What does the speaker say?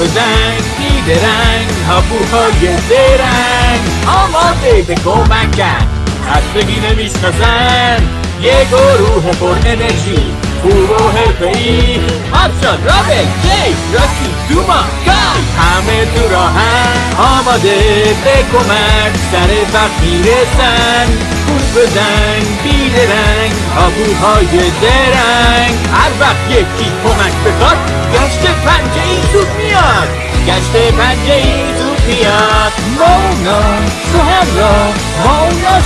بزن بیدرنگ هاپوهای درنگ آماده به کمکن خستگی نمی‌شناسن یه گروه پر انرژی خوب و حرفه‌ای. آپشان رابل جیک راکی دوما گای همه تو راهن. آماده به کمک سر وقت می‌رسن گوش بزن بیدرنگ هاپوهای درنگ هر وقت یکی کمک بخواد Każdy będzie tu pijak Wolno, słucham go, wolno